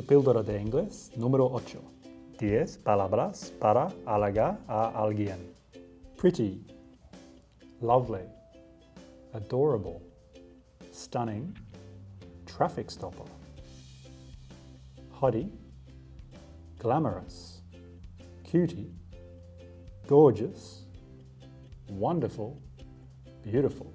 Tu píldora de inglés número 8. 10 palabras para halagar a alguien. Pretty, lovely, adorable, stunning, traffic stopper. Hottie, glamorous, cutie, gorgeous, wonderful, beautiful.